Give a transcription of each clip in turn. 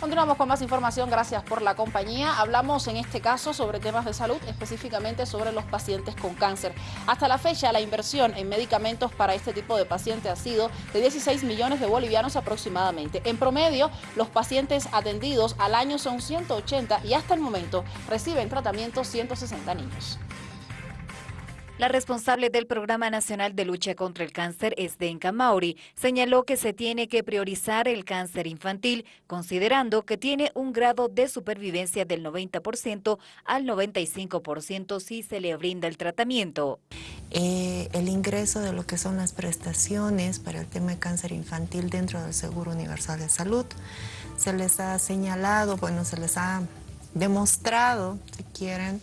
Continuamos con más información, gracias por la compañía. Hablamos en este caso sobre temas de salud, específicamente sobre los pacientes con cáncer. Hasta la fecha, la inversión en medicamentos para este tipo de pacientes ha sido de 16 millones de bolivianos aproximadamente. En promedio, los pacientes atendidos al año son 180 y hasta el momento reciben tratamiento 160 niños. La responsable del Programa Nacional de Lucha contra el Cáncer, Esdenka Mauri, señaló que se tiene que priorizar el cáncer infantil, considerando que tiene un grado de supervivencia del 90% al 95% si se le brinda el tratamiento. Eh, el ingreso de lo que son las prestaciones para el tema de cáncer infantil dentro del Seguro Universal de Salud, se les ha señalado, bueno, se les ha demostrado, si quieren,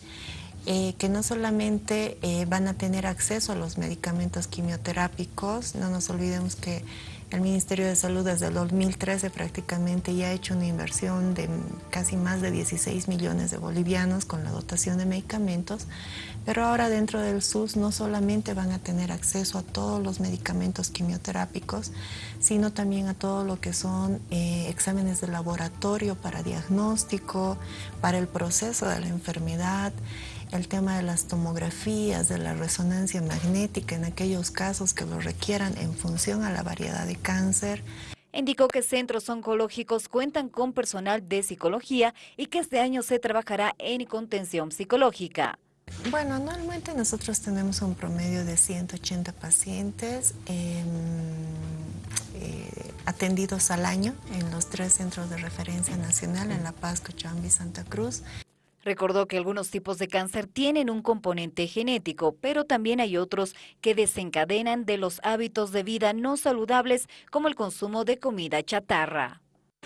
eh, que no solamente eh, van a tener acceso a los medicamentos quimioterápicos, no nos olvidemos que el Ministerio de Salud desde el 2013 prácticamente ya ha hecho una inversión de casi más de 16 millones de bolivianos con la dotación de medicamentos, pero ahora dentro del SUS no solamente van a tener acceso a todos los medicamentos quimioterápicos, sino también a todo lo que son eh, exámenes de laboratorio para diagnóstico, para el proceso de la enfermedad, el tema de las tomografías, de la resonancia magnética en aquellos casos que lo requieran en función a la variedad de cáncer. Indicó que centros oncológicos cuentan con personal de psicología y que este año se trabajará en contención psicológica. Bueno, anualmente nosotros tenemos un promedio de 180 pacientes em, eh, atendidos al año en los tres centros de referencia nacional, en La Paz, Cochabamba y Santa Cruz. Recordó que algunos tipos de cáncer tienen un componente genético, pero también hay otros que desencadenan de los hábitos de vida no saludables como el consumo de comida chatarra.